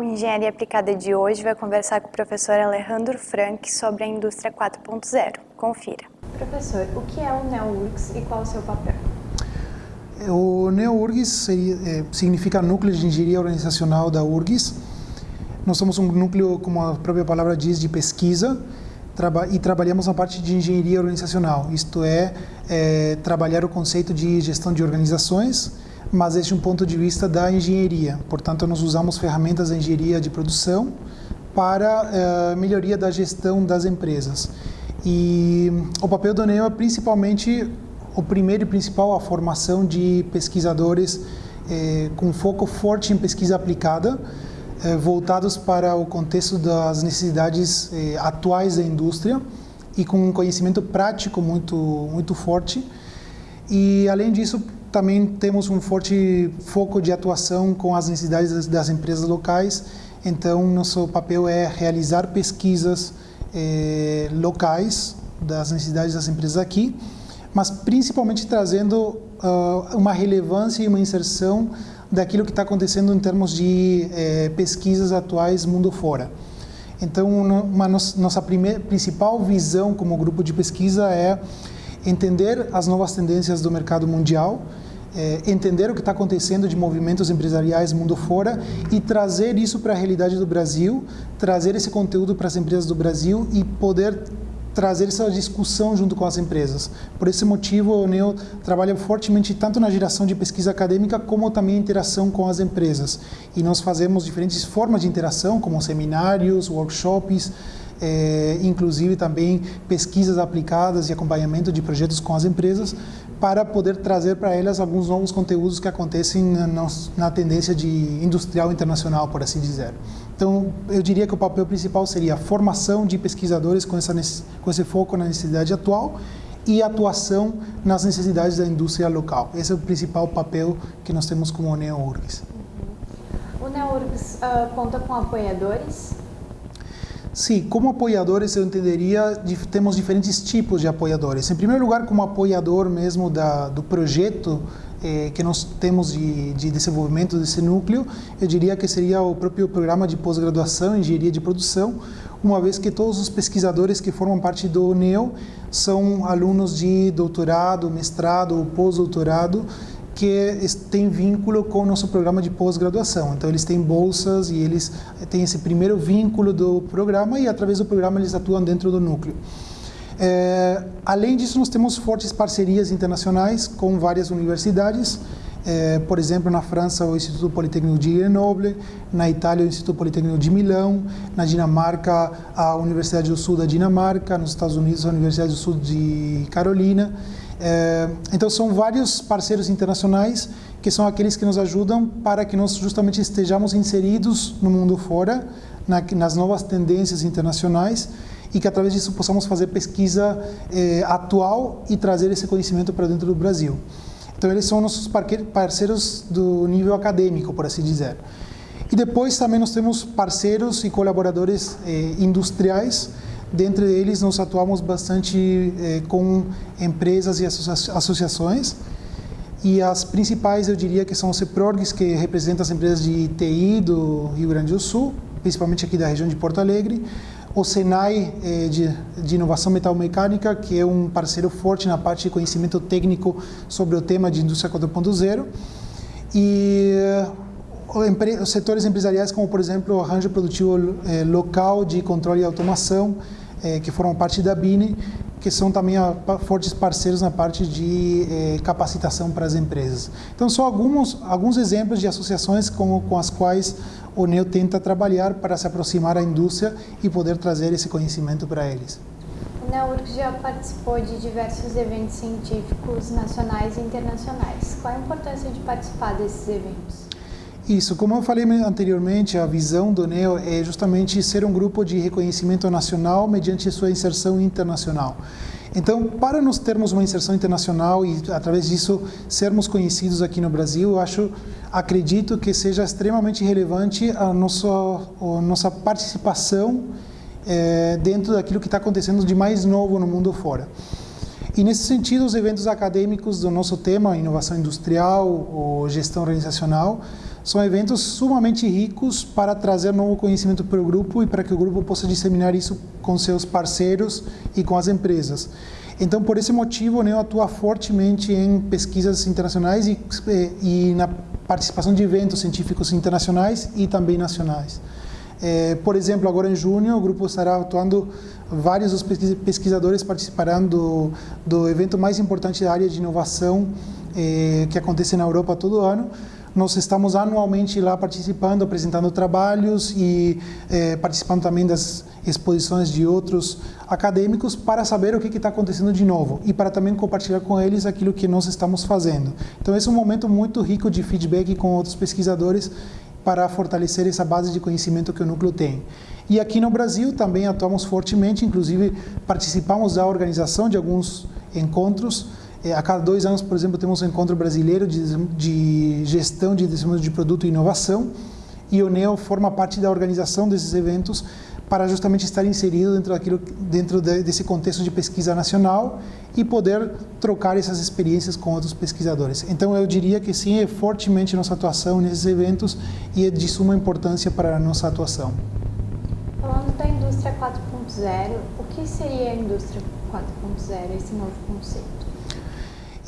O Engenharia Aplicada de hoje vai conversar com o professor Alejandro Frank sobre a indústria 4.0. Confira. Professor, o que é o NeoURGS e qual o seu papel? O NeoURGS é, significa Núcleo de Engenharia Organizacional da URGS. Nós somos um núcleo, como a própria palavra diz, de pesquisa e trabalhamos na parte de engenharia organizacional, isto é, é trabalhar o conceito de gestão de organizações, mas desde um ponto de vista da engenharia. Portanto, nós usamos ferramentas da engenharia de produção para a uh, melhoria da gestão das empresas. E o papel do NEO é principalmente o primeiro e principal a formação de pesquisadores eh, com foco forte em pesquisa aplicada, eh, voltados para o contexto das necessidades eh, atuais da indústria e com um conhecimento prático muito muito forte. E além disso, também temos um forte foco de atuação com as necessidades das, empresas locais. Então, nosso papel é realizar pesquisas eh, locais das necessidades das empresas aqui, mas principalmente trazendo uh, uma relevância e uma inserção daquilo que está acontecendo em termos de eh, pesquisas atuais mundo fora. Então, uma nossa primeira, principal visão como grupo de pesquisa é entender as novas tendências do mercado mundial, é, entender o que está acontecendo de movimentos empresariais mundo fora e trazer isso para a realidade do Brasil, trazer esse conteúdo para as empresas do Brasil e poder trazer essa discussão junto com as empresas. Por esse motivo, o NEO trabalha fortemente tanto na geração de pesquisa acadêmica como também interação com as empresas. E nós fazemos diferentes formas de interação, como seminários, workshops, é, inclusive também pesquisas aplicadas e acompanhamento de projetos com as empresas, para poder trazer para elas alguns novos conteúdos que acontecem na, na, tendência de industrial internacional, por assim dizer. Então, eu diria que o papel principal seria a formação de pesquisadores com, essa, com esse foco na necessidade atual e atuação nas necessidades da indústria local. Esse é o principal papel que nós temos como NeoURGS. O NeoURGS uh, conta com apoiadores? Sim, como apoiadores eu entenderia, temos diferentes tipos de apoiadores. Em primeiro lugar, como apoiador mesmo da, do projeto eh, que nós temos de, de, desenvolvimento desse núcleo, eu diria que seria o próprio programa de pós-graduação em engenharia de produção, uma vez que todos os pesquisadores que formam parte do NEO são alunos de doutorado, mestrado ou pós-doutorado, que tem vínculo com o nosso programa de pós-graduação. Então, eles têm bolsas e eles têm esse primeiro vínculo do programa e, através do programa, eles atuam dentro do núcleo. É, além disso, nós temos fortes parcerias internacionais com várias universidades, é, por exemplo, na França, o Instituto Politécnico de Grenoble, na Itália, o Instituto Politécnico de Milão, na Dinamarca, a Universidade do Sul da Dinamarca, nos Estados Unidos, a Universidade do Sul de Carolina. É, então são vários parceiros internacionais que são aqueles que nos ajudam para que nós justamente estejamos inseridos no mundo fora, na, nas novas tendências internacionais e que através disso possamos fazer pesquisa é, atual e trazer esse conhecimento para dentro do Brasil. Então eles são nossos parceiros do nível acadêmico, por assim dizer. E depois também nós temos parceiros e colaboradores eh, industriais Dentre eles, nós atuamos bastante eh, com empresas e associa associações. E as principais, eu diria que são o CEPRORGS, que representa as empresas de TI do Rio Grande do Sul, principalmente aqui da região de Porto Alegre. O SENAI eh, de, de Inovação Metalmecânica, que é um parceiro forte na parte de conhecimento técnico sobre o tema de indústria 4.0. E os setores empresariais como, por exemplo, o arranjo produtivo eh, local de controle e automação, eh, que formam parte da BINE, que são também a, fortes parceiros na parte de eh, capacitação para as empresas. Então, são alguns, alguns exemplos de associações com, com as quais o NEO tenta trabalhar para se aproximar à indústria e poder trazer esse conhecimento para eles. O NEURC já participou de diversos eventos científicos nacionais e internacionais. Qual a importância de participar desses eventos? Isso, como eu falei anteriormente, a visão do NEO é justamente ser um grupo de reconhecimento nacional mediante sua inserção internacional. Então, para nós termos uma inserção internacional e, através disso, sermos conhecidos aqui no Brasil, eu acho, acredito que seja extremamente relevante a nossa, a nossa participação é, dentro daquilo que está acontecendo de mais novo no mundo fora. E, nesse sentido, os eventos acadêmicos do nosso tema, inovação industrial ou gestão organizacional, são eventos sumamente ricos para trazer novo conhecimento para o grupo e para que o grupo possa disseminar isso com seus parceiros e com as empresas. Então, por esse motivo, o NEO atua fortemente em pesquisas internacionais e, e na participação de eventos científicos internacionais e também nacionais. É, por exemplo, agora em junho, o grupo estará atuando, vários dos pesquisadores participarão do, do evento mais importante da área de inovação é, que acontece na Europa todo ano, nós estamos anualmente lá participando, apresentando trabalhos e é, participando também das exposições de outros acadêmicos para saber o que está acontecendo de novo e para também compartilhar com eles aquilo que nós estamos fazendo. Então, esse é um momento muito rico de feedback com outros pesquisadores para fortalecer essa base de conhecimento que o núcleo tem. E aqui no Brasil também atuamos fortemente, inclusive participamos da organização de alguns encontros a cada dois anos, por exemplo, temos um encontro brasileiro de, de gestão de desenvolvimento de produto e inovação, e o NEO forma parte da organização desses eventos para justamente estar inserido dentro, daquilo, dentro de, desse contexto de pesquisa nacional e poder trocar essas experiências com outros pesquisadores. Então, eu diria que sim, é fortemente nossa atuação nesses eventos e é de suma importância para a nossa atuação. Falando da indústria 4.0, o que seria a indústria 4.0, esse novo conceito?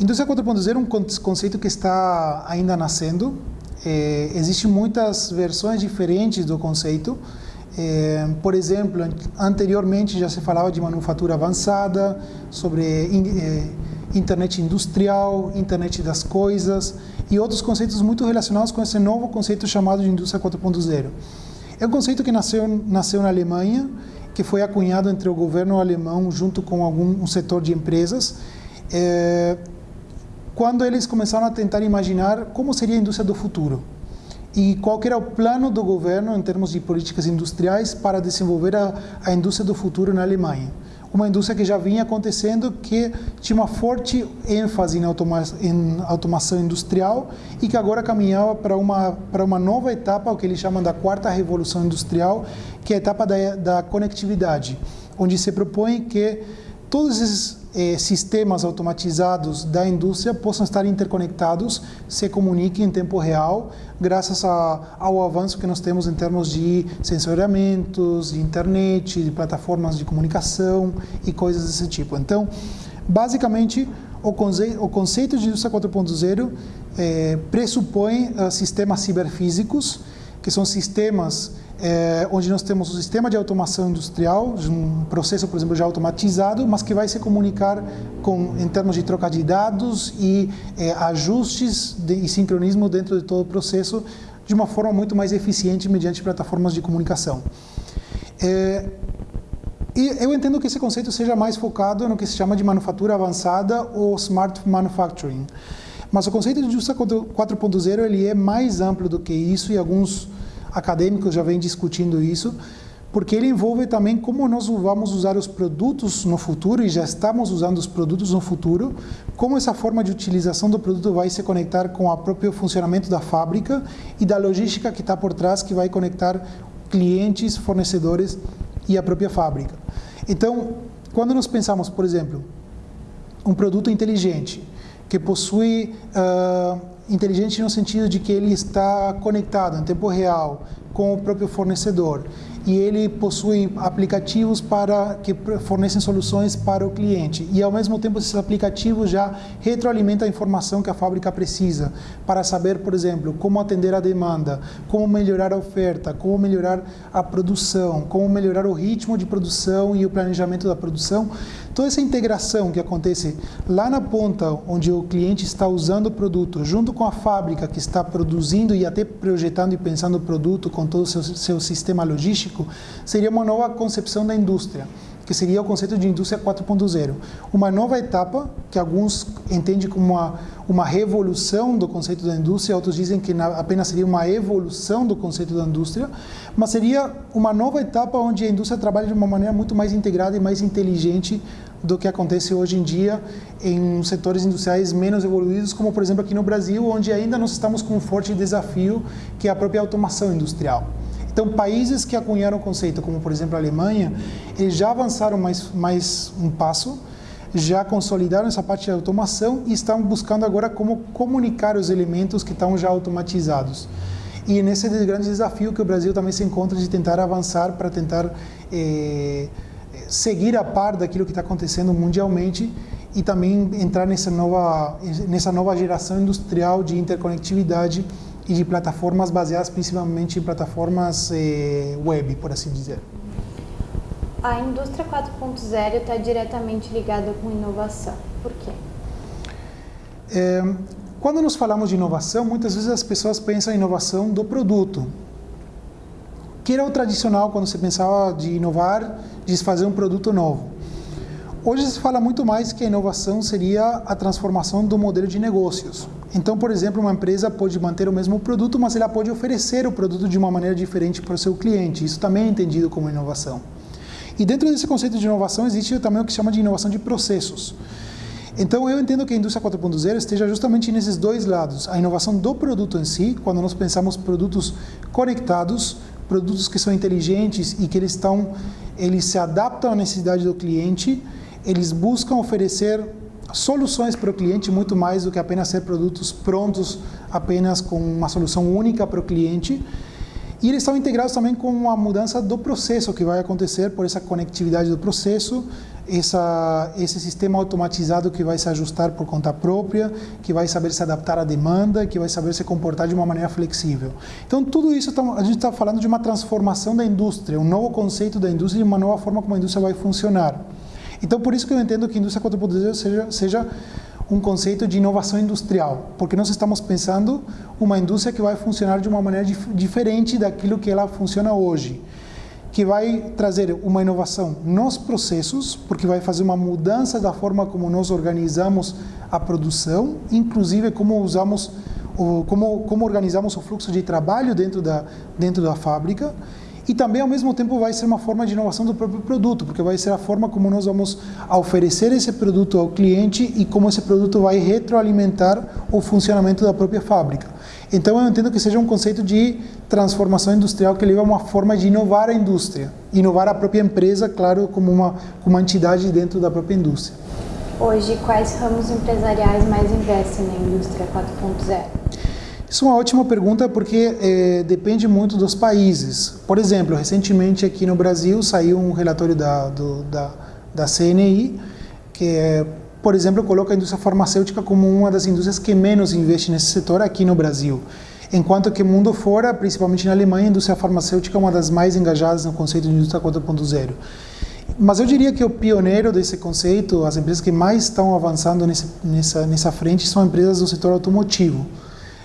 Indústria 4.0 é um conceito que está ainda nascendo. É, Existem muitas versões diferentes do conceito. É, por exemplo, anteriormente já se falava de manufatura avançada, sobre é, internet industrial, internet das coisas e outros conceitos muito relacionados com esse novo conceito chamado de indústria 4.0. É um conceito que nasceu, nasceu na Alemanha, que foi acunhado entre o governo alemão junto com algum um setor de empresas. É, quando eles começaram a tentar imaginar como seria a indústria do futuro e qual era o plano do governo em termos de políticas industriais para desenvolver a, a indústria do futuro na Alemanha. Uma indústria que já vinha acontecendo, que tinha uma forte ênfase em, automa em automação industrial e que agora caminhava para uma, para uma nova etapa, o que eles chamam da quarta revolução industrial, que é a etapa da, da conectividade, onde se propõe que todos esses eh, sistemas automatizados da indústria possam estar interconectados, se comuniquem em tempo real, graças a, ao avanço que nós temos em termos de sensoriamentos, de internet, de plataformas de comunicação e coisas desse tipo. Então, basicamente, o, conce o conceito de indústria 4.0 eh, pressupõe uh, sistemas ciberfísicos, que são sistemas é, onde nós temos um sistema de automação industrial, um processo, por exemplo, já automatizado, mas que vai se comunicar com, em termos de troca de dados e é, ajustes de, e sincronismo dentro de todo o processo de uma forma muito mais eficiente mediante plataformas de comunicação. É, e eu entendo que esse conceito seja mais focado no que se chama de manufatura avançada ou smart manufacturing. Mas o conceito de indústria 4.0 ele é mais amplo do que isso e alguns acadêmicos já vêm discutindo isso, porque ele envolve também como nós vamos usar os produtos no futuro, e já estamos usando os produtos no futuro, como essa forma de utilização do produto vai se conectar com o próprio funcionamento da fábrica e da logística que está por trás, que vai conectar clientes, fornecedores e a própria fábrica. Então, quando nós pensamos, por exemplo, um produto inteligente, que possui uh, inteligente no sentido de que ele está conectado em tempo real com o próprio fornecedor e ele possui aplicativos para que fornecem soluções para o cliente e ao mesmo tempo esses aplicativos já retroalimentam a informação que a fábrica precisa para saber, por exemplo, como atender a demanda, como melhorar a oferta, como melhorar a produção, como melhorar o ritmo de produção e o planejamento da produção. Toda essa integração que acontece lá na ponta, onde o cliente está usando o produto, junto com a fábrica que está produzindo e até projetando e pensando o produto com todo o seu, seu sistema logístico, seria uma nova concepção da indústria que seria o conceito de indústria 4.0. Uma nova etapa que alguns entendem como uma, uma revolução do conceito da indústria, outros dizem que apenas seria uma evolução do conceito da indústria, mas seria uma nova etapa onde a indústria trabalha de uma maneira muito mais integrada e mais inteligente do que acontece hoje em dia em setores industriais menos evoluídos, como por exemplo aqui no Brasil, onde ainda nós estamos com um forte desafio que é a própria automação industrial. Então, países que acunharam o conceito, como por exemplo a Alemanha, eles já avançaram mais, mais um passo, já consolidaram essa parte de automação e estão buscando agora como comunicar os elementos que estão já automatizados. E nesse grande desafio que o Brasil também se encontra de tentar avançar para tentar eh, seguir a par daquilo que está acontecendo mundialmente e também entrar nessa nova, nessa nova geração industrial de interconectividade e de plataformas baseadas principalmente em plataformas eh, web, por assim dizer. A indústria 4.0 está diretamente ligada com inovação. Por quê? É, quando nós falamos de inovação, muitas vezes as pessoas pensam em inovação do produto, que era o tradicional quando você pensava de inovar, de fazer um produto novo. Hoje se fala muito mais que a inovação seria a transformação do modelo de negócios. Então, por exemplo, uma empresa pode manter o mesmo produto, mas ela pode oferecer o produto de uma maneira diferente para o seu cliente. Isso também é entendido como inovação. E dentro desse conceito de inovação existe também o que se chama de inovação de processos. Então, eu entendo que a indústria 4.0 esteja justamente nesses dois lados. A inovação do produto em si, quando nós pensamos produtos conectados, produtos que são inteligentes e que eles estão, eles se adaptam à necessidade do cliente, eles buscam oferecer soluções para o cliente muito mais do que apenas ser produtos prontos, apenas com uma solução única para o cliente. E eles estão integrados também com a mudança do processo que vai acontecer por essa conectividade do processo, essa, esse sistema automatizado que vai se ajustar por conta própria, que vai saber se adaptar à demanda, que vai saber se comportar de uma maneira flexível. Então, tudo isso, a gente está falando de uma transformação da indústria, um novo conceito da indústria e uma nova forma como a indústria vai funcionar. Então, por isso que eu entendo que indústria 4.0 seja, seja um conceito de inovação industrial, porque nós estamos pensando uma indústria que vai funcionar de uma maneira dif diferente daquilo que ela funciona hoje, que vai trazer uma inovação nos processos, porque vai fazer uma mudança da forma como nós organizamos a produção, inclusive como usamos como, como organizamos o fluxo de trabalho dentro da, dentro da fábrica, e também ao mesmo tempo vai ser uma forma de inovação do próprio produto, porque vai ser a forma como nós vamos oferecer esse produto ao cliente e como esse produto vai retroalimentar o funcionamento da própria fábrica. Então eu entendo que seja um conceito de transformação industrial que leva a uma forma de inovar a indústria, inovar a própria empresa, claro, como uma, como uma entidade dentro da própria indústria. Hoje, quais ramos empresariais mais investem na indústria 4.0? Isso é uma ótima pergunta porque é, depende muito dos países. Por exemplo, recentemente aqui no Brasil saiu um relatório da, do, da, da CNI que, por exemplo, coloca a indústria farmacêutica como uma das indústrias que menos investe nesse setor aqui no Brasil. Enquanto que mundo fora, principalmente na Alemanha, a indústria farmacêutica é uma das mais engajadas no conceito de indústria 4.0. Mas eu diria que o pioneiro desse conceito, as empresas que mais estão avançando nesse, nessa, nessa frente, são empresas do setor automotivo.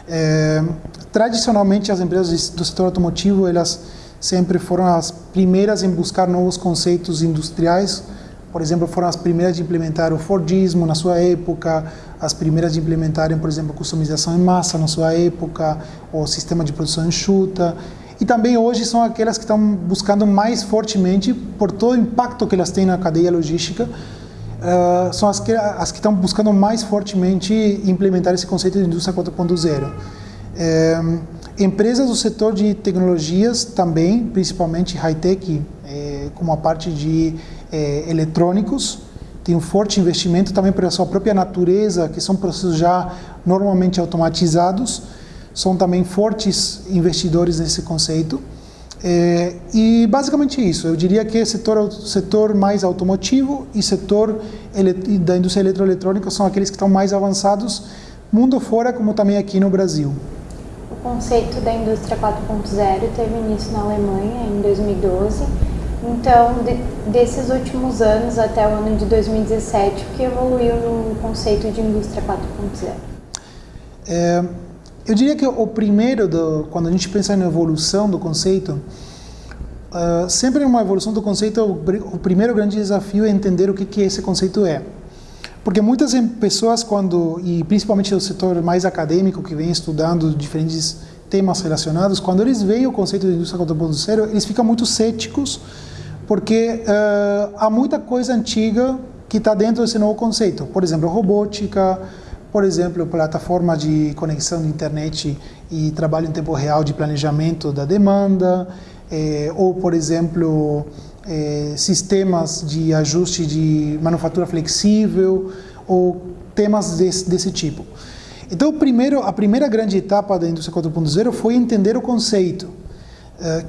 É, tradicionalmente, as empresas do setor automotivo, elas sempre foram as primeiras em buscar novos conceitos industriais. Por exemplo, foram as primeiras de implementar o Fordismo na sua época, as primeiras de implementarem, por exemplo, customização em massa na sua época, o sistema de produção enxuta. E também hoje são aquelas que estão buscando mais fortemente, por todo o impacto que elas têm na cadeia logística, uh, são as que, as que estão buscando mais fortemente implementar esse conceito de indústria 4.0. É, empresas do setor de tecnologias também, principalmente high-tech, é, como a parte de é, eletrônicos, tem um forte investimento também pela sua própria natureza, que são processos já normalmente automatizados, são também fortes investidores nesse conceito. É, e basicamente isso, eu diria que setor setor mais automotivo e setor da indústria eletroeletrônica são aqueles que estão mais avançados, mundo fora, como também aqui no Brasil. O conceito da indústria 4.0 teve início na Alemanha em 2012. Então, de, desses últimos anos até o ano de 2017, o que evoluiu no conceito de indústria 4.0? É, eu diria que o primeiro, do, quando a gente pensa na evolução do conceito, uh, sempre uma evolução do conceito, o, o, primeiro grande desafio é entender o que, que esse conceito é. Porque muitas pessoas, quando e principalmente o setor mais acadêmico, que vem estudando diferentes temas relacionados, quando eles veem o conceito de indústria 4.0, eles ficam muito céticos, porque uh, há muita coisa antiga que está dentro desse novo conceito. Por exemplo, robótica, por exemplo, plataforma de conexão de internet e trabalho em tempo real de planejamento da demanda, eh, ou, por exemplo, eh, sistemas de ajuste de manufatura flexível, ou temas desse, desse tipo. Então, primeiro, a primeira grande etapa da indústria 4.0 foi entender o conceito,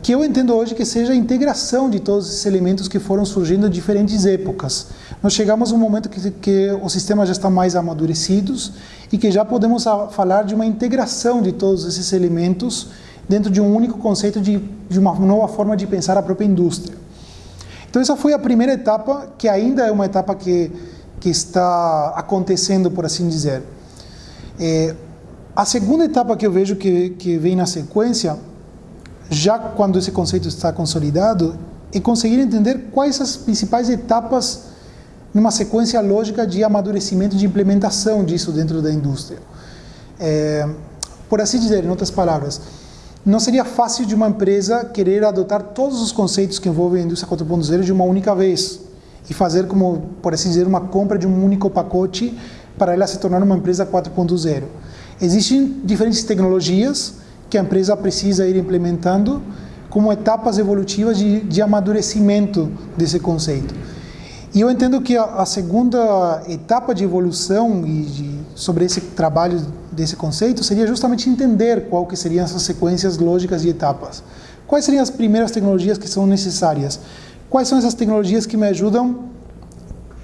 que eu entendo hoje que seja a integração de todos esses elementos que foram surgindo em diferentes épocas. Nós chegamos a um momento que, que os sistemas já estão mais amadurecidos e que já podemos falar de uma integração de todos esses elementos dentro de um único conceito de, de uma nova forma de pensar a própria indústria. Então, essa foi a primeira etapa, que ainda é uma etapa que, que está acontecendo, por assim dizer. É, a segunda etapa que eu vejo que, que vem na sequência, já quando esse conceito está consolidado, é conseguir entender quais as principais etapas numa sequência lógica de amadurecimento de implementação disso dentro da indústria. É, por assim dizer, em outras palavras, não seria fácil de uma empresa querer adotar todos os conceitos que envolvem a indústria 4.0 de uma única vez e fazer como, por assim dizer, uma compra de um único pacote para ela se tornar uma empresa 4.0. Existem diferentes tecnologias que a empresa precisa ir implementando como etapas evolutivas de, de amadurecimento desse conceito. E eu entendo que a, a segunda etapa de evolução e de, sobre esse trabalho desse conceito seria justamente entender qual que seriam essas sequências lógicas de etapas. Quais seriam as primeiras tecnologias que são necessárias? Quais são essas tecnologias que me ajudam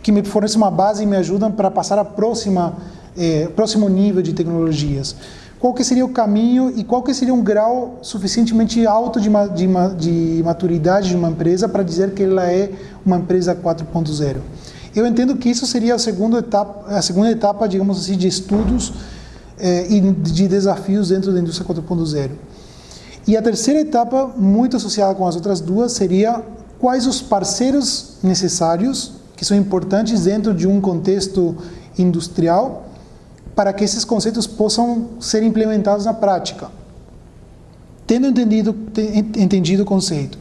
que me fornecem uma base e me ajudam para passar a próxima eh, próximo nível de tecnologias. Qual que seria o caminho e qual que seria um grau suficientemente alto de, de, de maturidade de uma empresa para dizer que ela é uma empresa 4.0? Eu entendo que isso seria a segunda etapa, a segunda etapa, digamos assim, de estudos eh, e de desafios dentro da indústria 4.0. E a terceira etapa, muito associada com as outras duas, seria quais os parceiros necessários que são importantes dentro de um contexto industrial para que esses conceitos possam ser implementados na prática. Tendo entendido, entendido o conceito,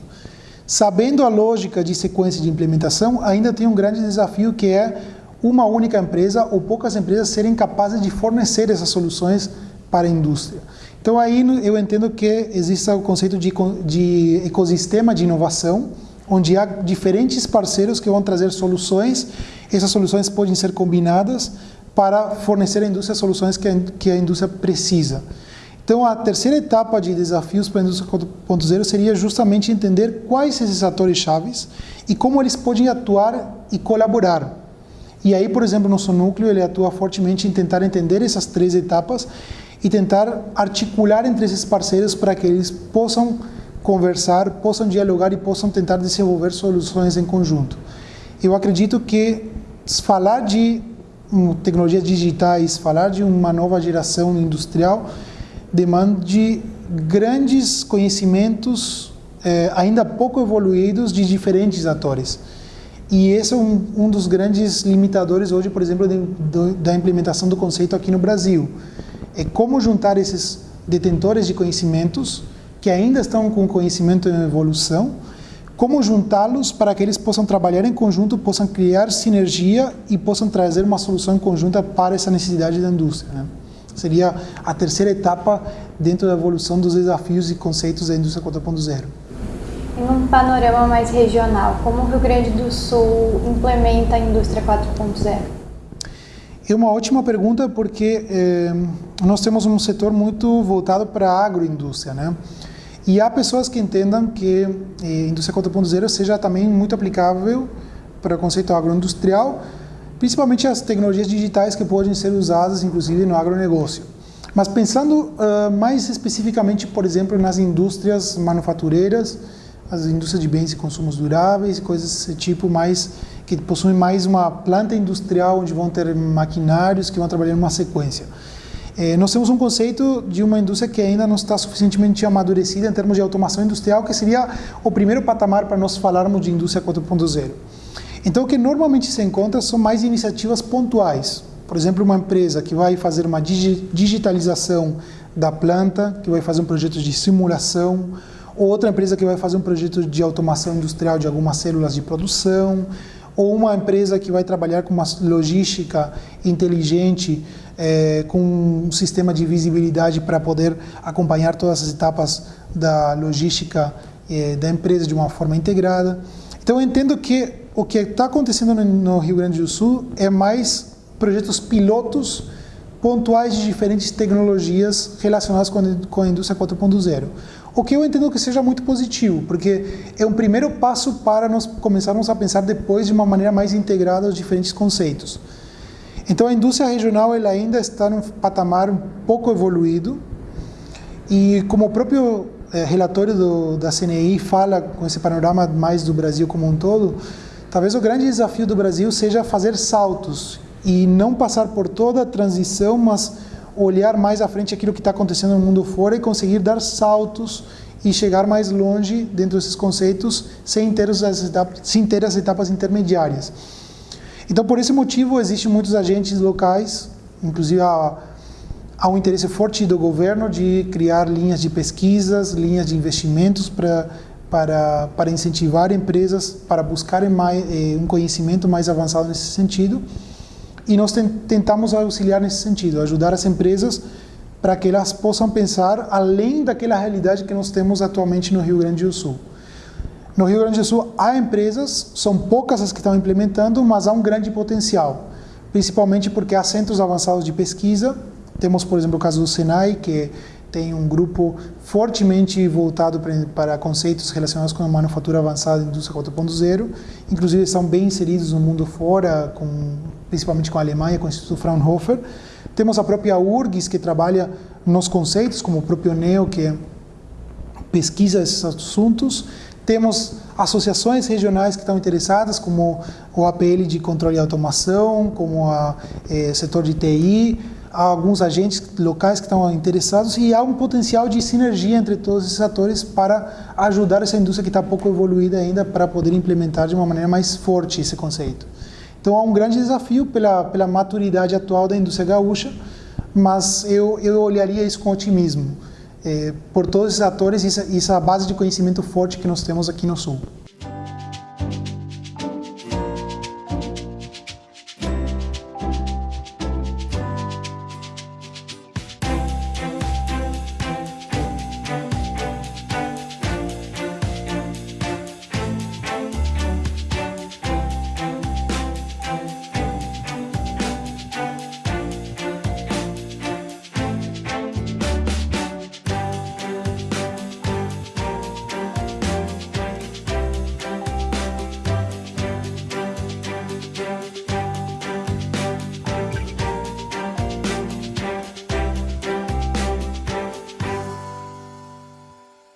sabendo a lógica de sequência de implementação, ainda tem um grande desafio que é uma única empresa ou poucas empresas serem capazes de fornecer essas soluções para a indústria. Então aí eu entendo que existe o conceito de, de ecossistema de inovação, onde há diferentes parceiros que vão trazer soluções. Essas soluções podem ser combinadas para fornecer à indústria soluções que a, indústria precisa. Então, a terceira etapa de desafios para a indústria 4.0 seria justamente entender quais esses atores chaves e como eles podem atuar e colaborar. E aí, por exemplo, nosso núcleo ele atua fortemente em tentar entender essas três etapas e tentar articular entre esses parceiros para que eles possam conversar, possam dialogar e possam tentar desenvolver soluções em conjunto. Eu acredito que falar de tecnologias digitais, falar de uma nova geração industrial, demande grandes conhecimentos eh, ainda pouco evoluídos de diferentes atores. E esse é um, um dos grandes limitadores hoje, por exemplo, de, da implementação do conceito aqui no Brasil. É como juntar esses detentores de conhecimentos que ainda estão com conhecimento em evolução, como juntá-los para que eles possam trabalhar em conjunto, possam criar sinergia e possam trazer uma solução conjunta para essa necessidade da indústria. Né? Seria a terceira etapa dentro da evolução dos desafios e conceitos da indústria 4.0. Em um panorama mais regional, como o Rio Grande do Sul implementa a indústria 4.0? É uma ótima pergunta porque eh, nós temos um setor muito voltado para a agroindústria, né? E há pessoas que entendam que eh, indústria 4.0 seja também muito aplicável para o conceito agroindustrial, principalmente as tecnologias digitais que podem ser usadas, inclusive, no agronegócio. Mas pensando uh, mais especificamente, por exemplo, nas indústrias manufatureiras, as indústrias de bens e consumos duráveis, coisas desse tipo, mais que possuem mais uma planta industrial onde vão ter maquinários que vão trabalhar numa sequência. É, nós temos um conceito de uma indústria que ainda não está suficientemente amadurecida em termos de automação industrial, que seria o primeiro patamar para nós falarmos de indústria 4.0. Então, o que normalmente se encontra são mais iniciativas pontuais. Por exemplo, uma empresa que vai fazer uma digitalização da planta, que vai fazer um projeto de simulação, ou outra empresa que vai fazer um projeto de automação industrial de algumas células de produção, ou uma empresa que vai trabalhar com uma logística inteligente, é, com um sistema de visibilidade para poder acompanhar todas as etapas da logística é, da empresa de uma forma integrada. Então, eu entendo que o que está acontecendo no, Rio Grande do Sul é mais projetos pilotos pontuais de diferentes tecnologias relacionadas com a indústria 4.0. O que eu entendo que seja muito positivo, porque é um primeiro passo para nós começarmos a pensar depois de uma maneira mais integrada os diferentes conceitos. Então a indústria regional ela ainda está num patamar um pouco evoluído e como o próprio é, relatório do, da CNI fala com esse panorama mais do Brasil como um todo, talvez o grande desafio do Brasil seja fazer saltos e não passar por toda a transição, mas olhar mais à frente aquilo que está acontecendo no mundo fora e conseguir dar saltos e chegar mais longe dentro desses conceitos sem ter as etapas, sem ter as etapas intermediárias. Então, por esse motivo, existem muitos agentes locais, inclusive há, um interesse forte do governo de criar linhas de pesquisas, linhas de investimentos para para, para incentivar empresas para buscarem mais, eh, um conhecimento mais avançado nesse sentido e nós tentamos auxiliar nesse sentido, ajudar as empresas para que elas possam pensar além daquela realidade que nós temos atualmente no Rio Grande do Sul. No Rio Grande do Sul há empresas, são poucas as que estão implementando, mas há um grande potencial, principalmente porque há centros avançados de pesquisa. Temos, por exemplo, o caso do Senai, que tem um grupo fortemente voltado para conceitos relacionados com a manufatura avançada e indústria 4.0. Inclusive, são bem inseridos no mundo fora, com, principalmente com a Alemanha, com o Instituto Fraunhofer. Temos a própria URGS, que trabalha nos conceitos, como o próprio NEO, que pesquisa esses assuntos. Temos associações regionais que estão interessadas, como o APL de controle e automação, como o eh, setor de TI, há alguns agentes locais que estão interessados e há um potencial de sinergia entre todos esses atores para ajudar essa indústria que está pouco evoluída ainda para poder implementar de uma maneira mais forte esse conceito. Então há um grande desafio pela, pela maturidade atual da indústria gaúcha, mas eu, eu olharia isso com otimismo, é, por todos esses atores e essa, essa base de conhecimento forte que nós temos aqui no Sul.